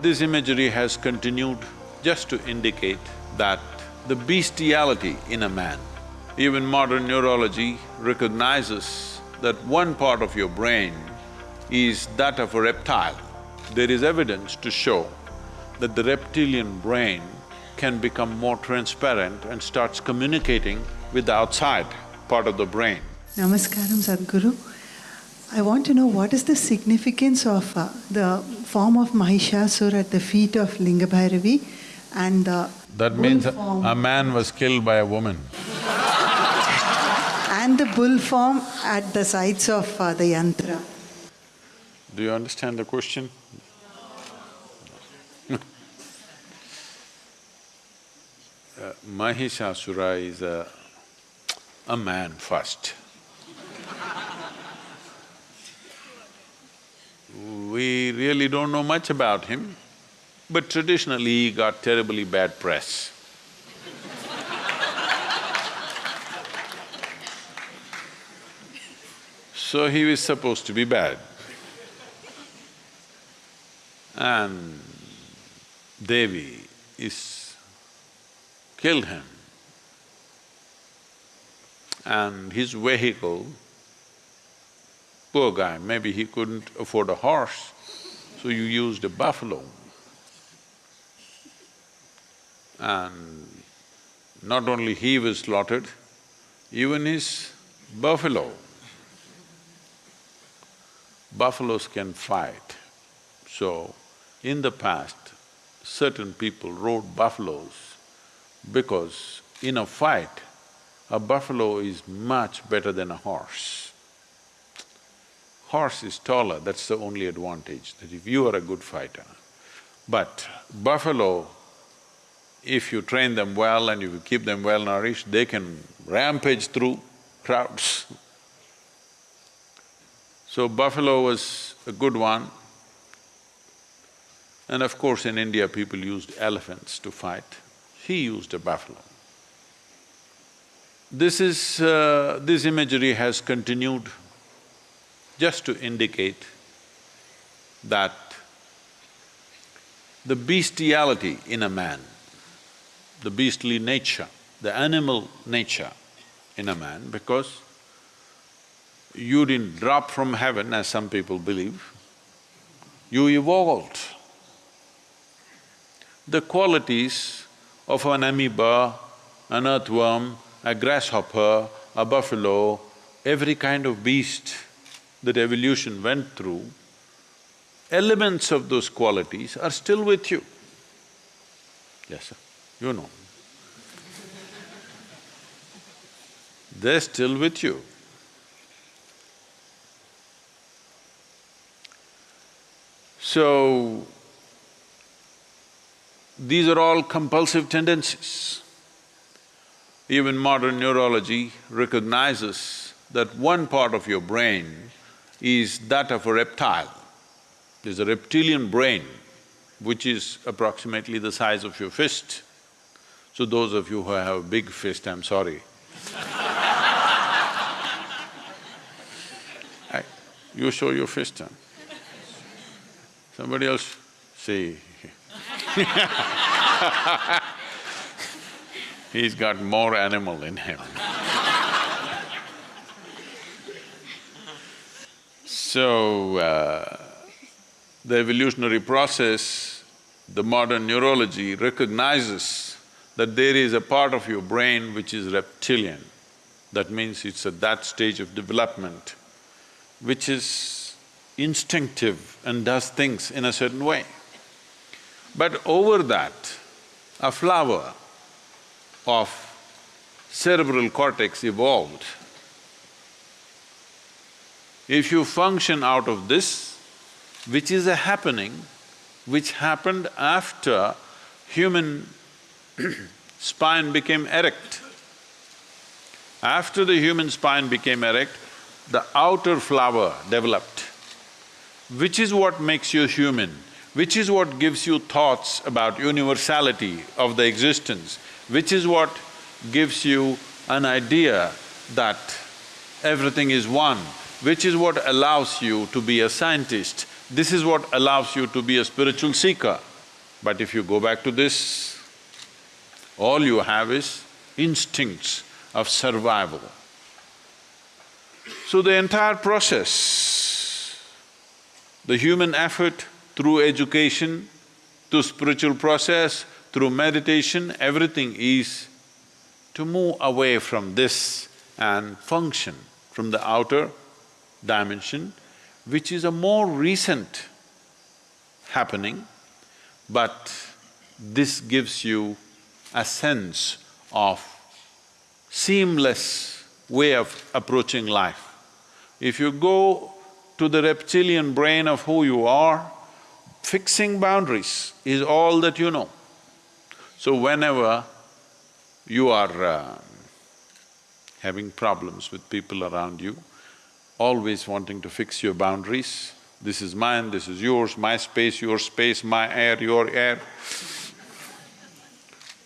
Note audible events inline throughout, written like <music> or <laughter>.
This imagery has continued just to indicate that the bestiality in a man. Even modern neurology recognizes that one part of your brain is that of a reptile. There is evidence to show that the reptilian brain can become more transparent and starts communicating with the outside part of the brain. Namaskaram, Sadhguru. I want to know what is the significance of uh, the form of Mahishasur at the feet of Lingabhairavi and the That bull means a form, a man was killed by a woman. <laughs> and the bull form at the sides of uh, the yantra. Do you understand the question? <laughs> uh, Mahishasura is a, a man first. We really don't know much about him, but traditionally he got terribly bad press. so he was supposed to be bad. And Devi is… killed him. And his vehicle, poor guy, maybe he couldn't afford a horse, so you used a buffalo. And not only he was slaughtered, even his buffalo. Buffaloes can fight. So, in the past, certain people rode buffaloes because in a fight, a buffalo is much better than a horse. Horse is taller, that's the only advantage, that if you are a good fighter. But buffalo, if you train them well and if you keep them well nourished, they can rampage through crowds. So buffalo was a good one. And of course, in India, people used elephants to fight. He used a buffalo. This is… Uh, this imagery has continued just to indicate that the bestiality in a man, the beastly nature, the animal nature in a man, because you didn't drop from heaven as some people believe, you evolved. The qualities of an amoeba, an earthworm, a grasshopper, a buffalo, every kind of beast that evolution went through, elements of those qualities are still with you. Yes, sir, you know. <laughs> They're still with you. So, these are all compulsive tendencies. Even modern neurology recognizes that one part of your brain is that of a reptile. There's a reptilian brain which is approximately the size of your fist. So those of you who have a big fist, I'm sorry. <laughs> I- You show your fist, huh? Somebody else, see <laughs> He's got more animal in him. So, uh, the evolutionary process, the modern neurology recognizes that there is a part of your brain which is reptilian. That means it's at that stage of development, which is instinctive and does things in a certain way. But over that, a flower of cerebral cortex evolved. If you function out of this, which is a happening, which happened after human <clears throat> spine became erect. After the human spine became erect, the outer flower developed, which is what makes you human, which is what gives you thoughts about universality of the existence, which is what gives you an idea that everything is one, which is what allows you to be a scientist, This is what allows you to be a spiritual seeker. But if you go back to this, all you have is instincts of survival. So the entire process, the human effort through education, through spiritual process, through meditation, everything is to move away from this and function from the outer dimension, which is a more recent happening, but this gives you a sense of seamless way of approaching life. If you go to the reptilian brain of who you are, fixing boundaries is all that you know. So whenever you are uh, having problems with people around you, always wanting to fix your boundaries, this is mine, this is yours, my space, your space, my air, your air.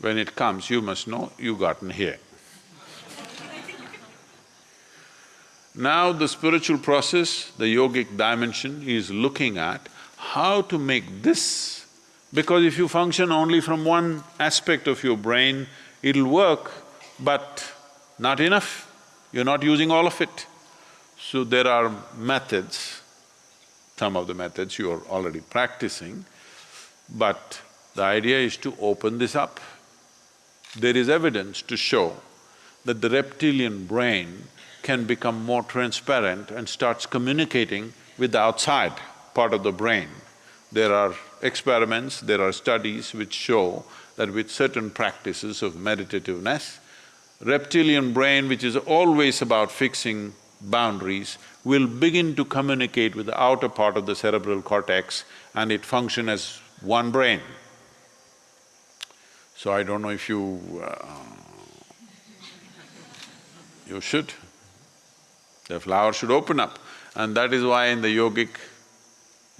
When it comes, you must know you've gotten here. Now the spiritual process, the yogic dimension is looking at how to make this, because if you function only from one aspect of your brain, it'll work, but not enough, you're not using all of it. So there are methods, some of the methods you are already practicing, but the idea is to open this up. There is evidence to show that the reptilian brain can become more transparent and starts communicating with the outside part of the brain. There are experiments, there are studies which show that with certain practices of meditativeness, reptilian brain, which is always about fixing boundaries, will begin to communicate with the outer part of the cerebral cortex and it function as one brain. So I don't know if you… Uh, you should. The flower should open up and that is why in the yogic,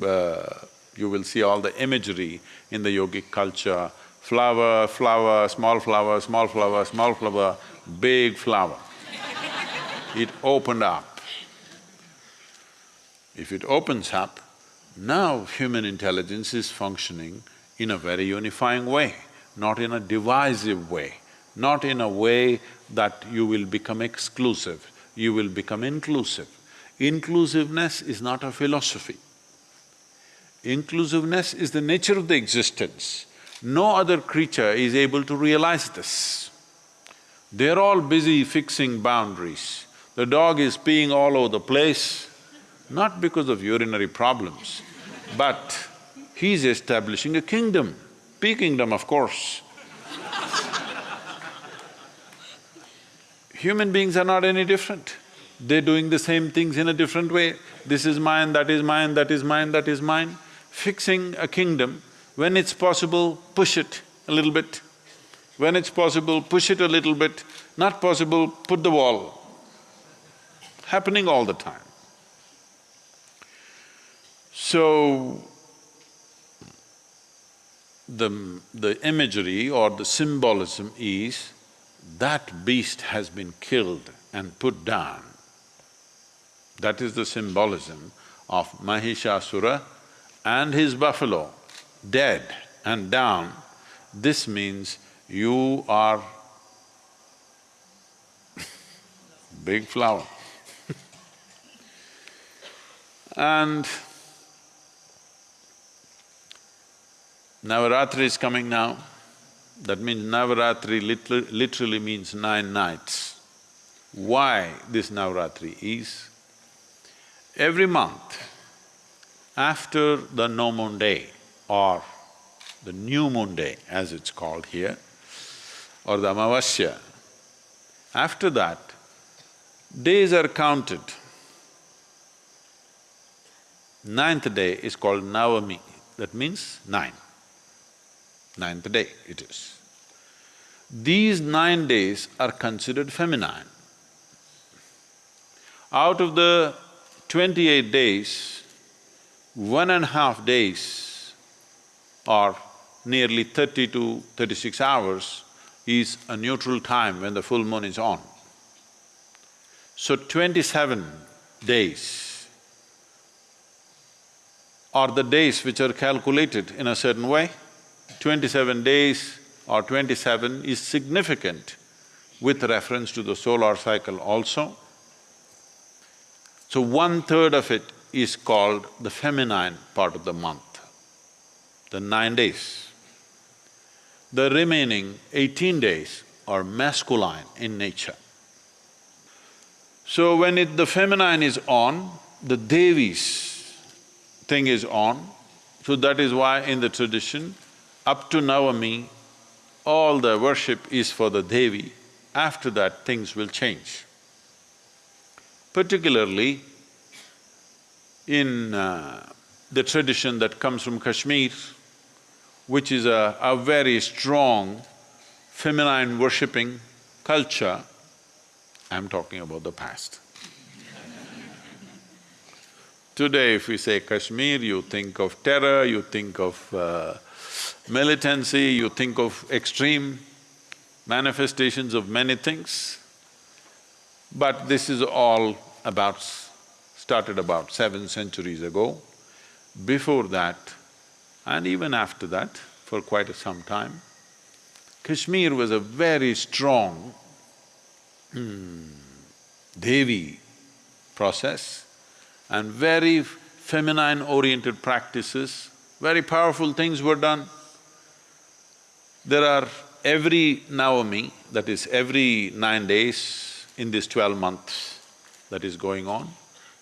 uh, you will see all the imagery in the yogic culture, flower, flower, small flower, small flower, small flower, big flower. It opened up. If it opens up, now human intelligence is functioning in a very unifying way, not in a divisive way, not in a way that you will become exclusive you will become inclusive. Inclusiveness is not a philosophy. Inclusiveness is the nature of the existence. No other creature is able to realize this. They're all busy fixing boundaries. The dog is peeing all over the place, not because of urinary problems, but he's establishing a kingdom, pea kingdom of course. Human beings are not any different. They're doing the same things in a different way. This is mine, that is mine, that is mine, that is mine. Fixing a kingdom, when it's possible, push it a little bit. When it's possible, push it a little bit. Not possible, put the wall. Happening all the time. So, the, the imagery or the symbolism is that beast has been killed and put down. That is the symbolism of Mahishasura and his buffalo, dead and down. This means you are <laughs> big flower and Navaratri is coming now. That means Navaratri literally, means nine nights. Why this Navaratri is, every month, after the no moon day or the new moon day as it's called here, or the Amavasya, after that, days are counted. Ninth day is called Navami, that means nine ninth day it is. These nine days are considered feminine. Out of the twenty-eight days, one and a half days or nearly thirty to thirty-six hours is a neutral time when the full moon is on. So twenty-seven days or the days which are calculated in a certain way. Twenty-seven days or twenty-seven is significant with reference to the solar cycle also. So one-third of it is called the feminine part of the month, the nine days. The remaining eighteen days are masculine in nature. So when it… the feminine is on, the Devis thing is on, so that is why in the tradition, up to Navami, all the worship is for the Devi, after that things will change. Particularly in uh, the tradition that comes from Kashmir, which is a, a very strong feminine worshipping culture, I'm talking about the past. Today if we say Kashmir, you think of terror, you think of uh, militancy, you think of extreme manifestations of many things. But this is all about… started about seven centuries ago. Before that, and even after that, for quite some time, Kashmir was a very strong hmm, Devi process and very feminine-oriented practices, very powerful things were done. There are every Navami, that is every nine days in this twelve months that is going on,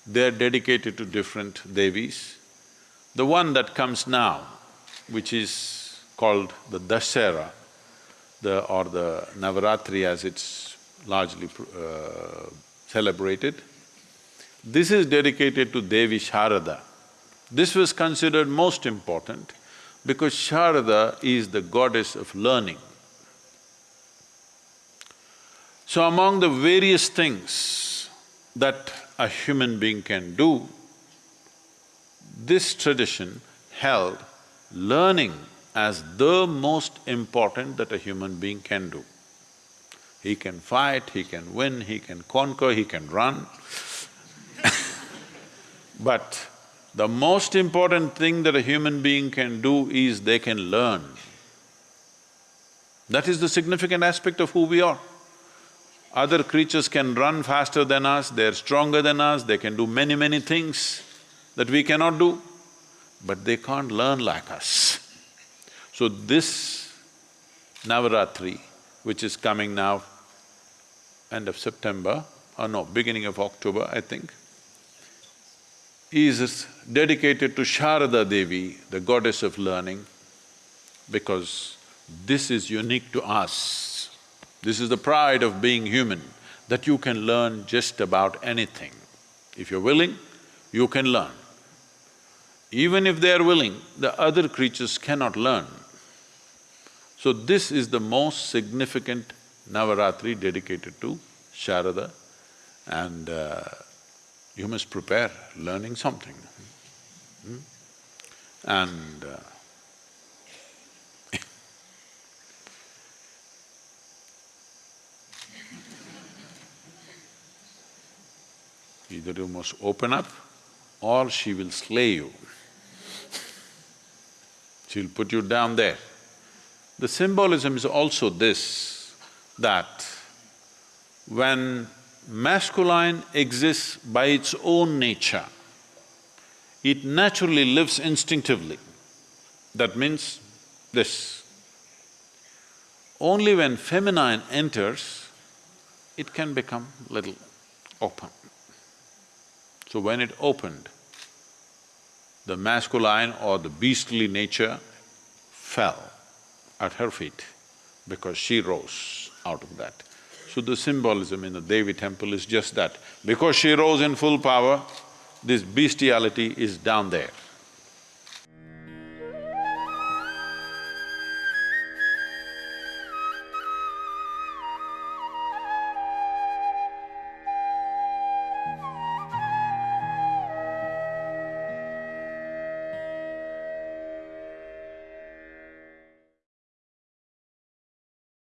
they're dedicated to different Devis. The one that comes now, which is called the Dashera, the… or the Navaratri as it's largely uh, celebrated. This is dedicated to Devi Sharada. This was considered most important because Sharada is the goddess of learning. So among the various things that a human being can do, this tradition held learning as the most important that a human being can do. He can fight, he can win, he can conquer, he can run but the most important thing that a human being can do is they can learn. That is the significant aspect of who we are. Other creatures can run faster than us, they're stronger than us, they can do many, many things that we cannot do, but they can't learn like us. So this Navaratri, which is coming now, end of September, or no, beginning of October, I think, is dedicated to Sharada Devi, the goddess of learning, because this is unique to us. This is the pride of being human, that you can learn just about anything. If you're willing, you can learn. Even if they're willing, the other creatures cannot learn. So this is the most significant Navaratri dedicated to Sharada and uh, you must prepare learning something. Hmm? And uh, <laughs> either you must open up or she will slay you. She'll put you down there. The symbolism is also this, that when masculine exists by its own nature, it naturally lives instinctively. That means this. Only when feminine enters, it can become little open. So when it opened, the masculine or the beastly nature fell at her feet because she rose out of that. So the symbolism in the Devi temple is just that. Because she rose in full power, this bestiality is down there.